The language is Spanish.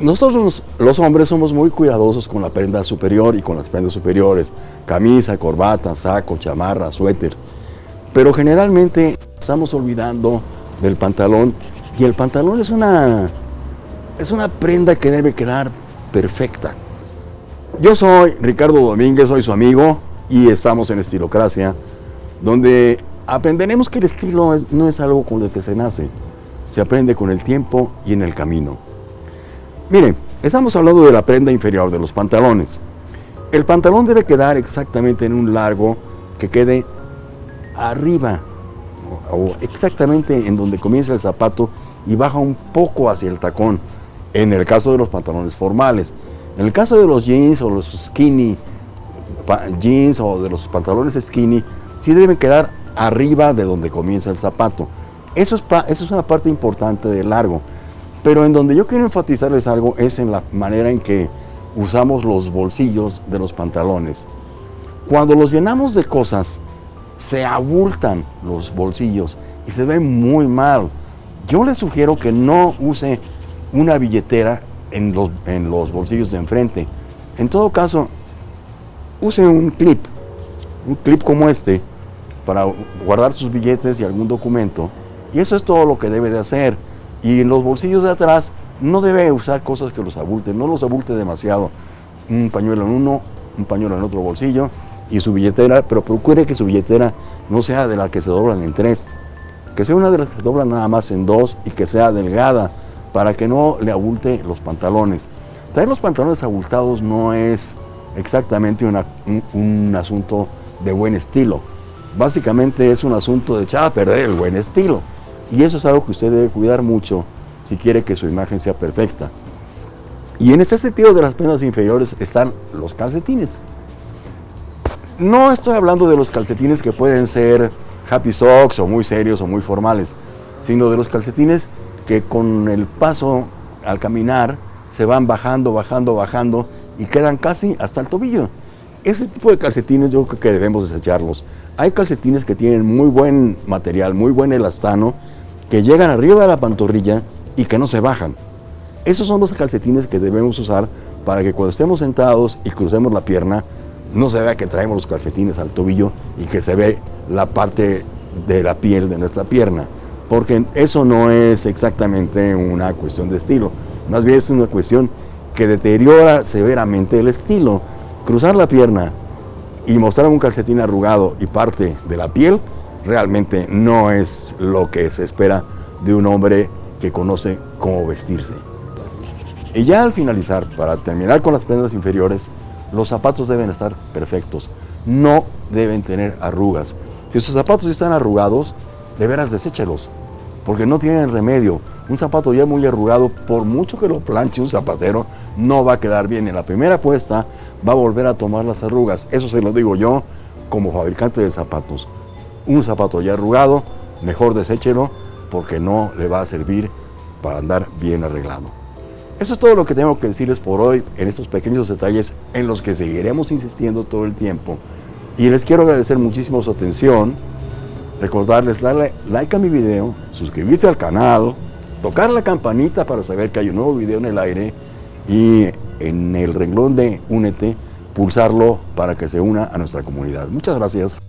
Nosotros los hombres somos muy cuidadosos con la prenda superior y con las prendas superiores, camisa, corbata, saco, chamarra, suéter. Pero generalmente estamos olvidando del pantalón y el pantalón es una, es una prenda que debe quedar perfecta. Yo soy Ricardo Domínguez, soy su amigo y estamos en Estilocracia, donde aprenderemos que el estilo no es algo con lo que se nace, se aprende con el tiempo y en el camino. Miren, estamos hablando de la prenda inferior de los pantalones. El pantalón debe quedar exactamente en un largo que quede arriba o exactamente en donde comienza el zapato y baja un poco hacia el tacón, en el caso de los pantalones formales. En el caso de los jeans o los skinny jeans o de los pantalones skinny, sí deben quedar arriba de donde comienza el zapato. Eso es, eso es una parte importante del largo. Pero en donde yo quiero enfatizarles algo es en la manera en que usamos los bolsillos de los pantalones. Cuando los llenamos de cosas, se abultan los bolsillos y se ven muy mal. Yo les sugiero que no use una billetera en los, en los bolsillos de enfrente. En todo caso, use un clip, un clip como este, para guardar sus billetes y algún documento. Y eso es todo lo que debe de hacer. Y en los bolsillos de atrás no debe usar cosas que los abulten, no los abulte demasiado. Un pañuelo en uno, un pañuelo en otro bolsillo y su billetera, pero procure que su billetera no sea de la que se doblan en tres, que sea una de las que se doblan nada más en dos y que sea delgada para que no le abulte los pantalones. Traer los pantalones abultados no es exactamente un, un, asunto de buen estilo. Básicamente es un asunto de echar a perder el buen estilo. Y eso es algo que usted debe cuidar mucho si quiere que su imagen sea perfecta. Y en ese sentido de las prendas inferiores están los calcetines. No estoy hablando de los calcetines que pueden ser happy socks o muy serios o muy formales, sino de los calcetines que con el paso al caminar se van bajando, bajando, bajando y quedan casi hasta el tobillo. Ese tipo de calcetines yo creo que debemos desecharlos. Hay calcetines que tienen muy buen material, muy buen elastano, que llegan arriba de la pantorrilla y que no se bajan. Esos son los calcetines que debemos usar para que cuando estemos sentados y crucemos la pierna, no se vea que traemos los calcetines al tobillo y que se ve la parte de la piel de nuestra pierna, porque eso no es exactamente una cuestión de estilo, más bien es una cuestión que deteriora severamente el estilo. Cruzar la pierna y mostrar un calcetín arrugado y parte de la piel realmente no es lo que se espera de un hombre que conoce cómo vestirse. Y ya al finalizar, para terminar con las prendas inferiores, los zapatos deben estar perfectos, no deben tener arrugas. Si sus zapatos están arrugados, de veras deséchelos, porque no tienen remedio. Un zapato ya muy arrugado, por mucho que lo planche un zapatero, no va a quedar bien. En la primera puesta va a volver a tomar las arrugas. Eso se lo digo yo como fabricante de zapatos un zapato ya arrugado, mejor deséchelo porque no le va a servir para andar bien arreglado. Eso es todo lo que tengo que decirles por hoy en estos pequeños detalles en los que seguiremos insistiendo todo el tiempo. Y les quiero agradecer muchísimo su atención, recordarles darle like a mi video, suscribirse al canal, tocar la campanita para saber que hay un nuevo video en el aire y en el renglón de Únete, pulsarlo para que se una a nuestra comunidad. Muchas gracias.